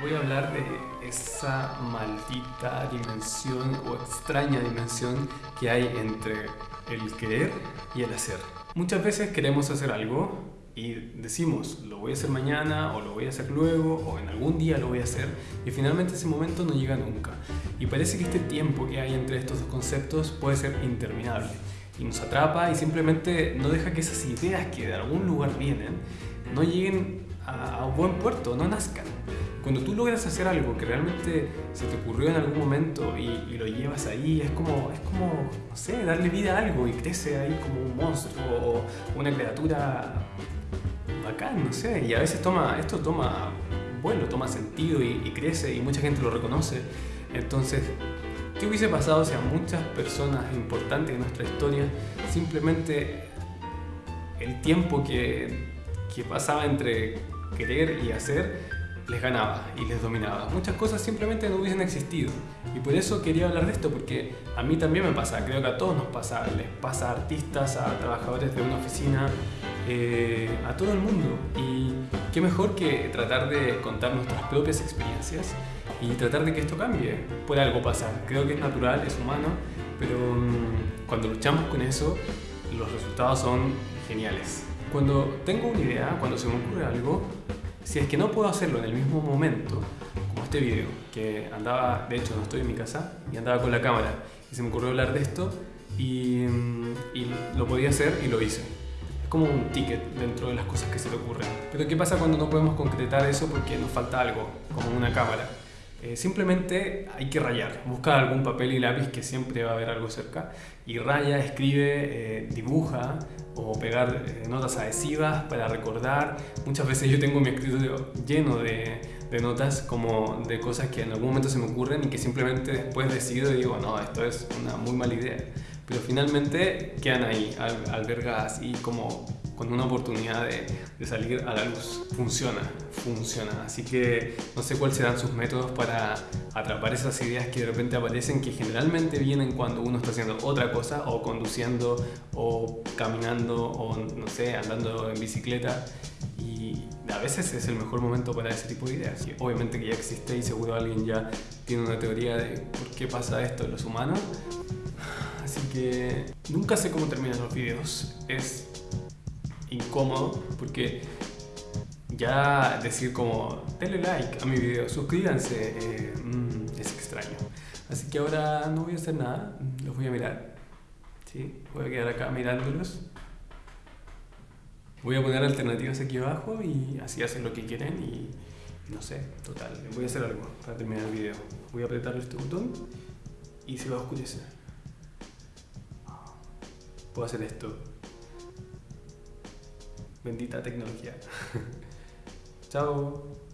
Voy a hablar de esa maldita dimensión o extraña dimensión que hay entre el querer y el hacer. Muchas veces queremos hacer algo y decimos, lo voy a hacer mañana o lo voy a hacer luego o en algún día lo voy a hacer y finalmente ese momento no llega nunca. Y parece que este tiempo que hay entre estos dos conceptos puede ser interminable y nos atrapa y simplemente no deja que esas ideas que de algún lugar vienen no lleguen a, un buen puerto, no nazcan. Cuando tú logras hacer algo que realmente se te ocurrió en algún momento y, lo llevas ahí, es como, es como, no sé, darle vida a algo y crece ahí como un monstruo o una criatura bacán, no sé. Y a veces toma, esto toma vuelo, toma sentido y, crece y mucha gente lo reconoce. Entonces, ¿qué hubiese pasado si a muchas personas importantes en nuestra historia simplemente el tiempo que pasaba entre querer y hacer les ganaba y les dominaba. Muchas cosas simplemente no hubiesen existido. Y por eso quería hablar de esto, porque a mí también me pasa, creo que a todos nos pasa, les pasa a artistas, a trabajadores de una oficina, eh, a todo el mundo. Y qué mejor que tratar de contar nuestras propias experiencias y tratar de que esto cambie. Puede algo pasar, creo que es natural, es humano, pero mm, cuando luchamos con eso, los resultados son geniales. Cuando tengo una idea, cuando se me ocurre algo, si es que no puedo hacerlo en el mismo momento, como este video, que andaba, de hecho no estoy en mi casa, y andaba con la cámara, y se me ocurrió hablar de esto, y, y lo podía hacer y lo hice. Es como un ticket dentro de las cosas que se te ocurren. Pero ¿qué pasa cuando no podemos concretar eso porque nos falta algo, como una cámara? Eh, simplemente hay que rayar, buscar algún papel y lápiz que siempre va a haber algo cerca y raya, escribe, eh, dibuja o pegar eh, notas adhesivas para recordar. Muchas veces yo tengo mi escritorio lleno de, de, notas como de cosas que en algún momento se me ocurren y que simplemente después decido y digo, no, esto es una muy mala idea. Pero finalmente quedan ahí, albergadas y como con una oportunidad de, de, salir a la luz. Funciona, funciona. Así que no sé cuáles serán sus métodos para atrapar esas ideas que de repente aparecen, que generalmente vienen cuando uno está haciendo otra cosa, o conduciendo, o caminando, o no sé, andando en bicicleta. Y a veces es el mejor momento para ese tipo de ideas. Y obviamente que ya existe y seguro alguien ya tiene una teoría de por qué pasa esto en los humanos. Así que nunca sé cómo terminan los videos. Es incómodo porque ya decir como denle like a mi video, suscríbanse, eh, mm, es extraño. Así que ahora no voy a hacer nada, los voy a mirar. ¿sí? Voy a quedar acá mirándolos. Voy a poner alternativas aquí abajo y así hacen lo que quieren y no sé, total. Voy a hacer algo para terminar el video. Voy a apretar este botón y se va a oscurecer. Puedo hacer esto. Bendita tecnología. Chao.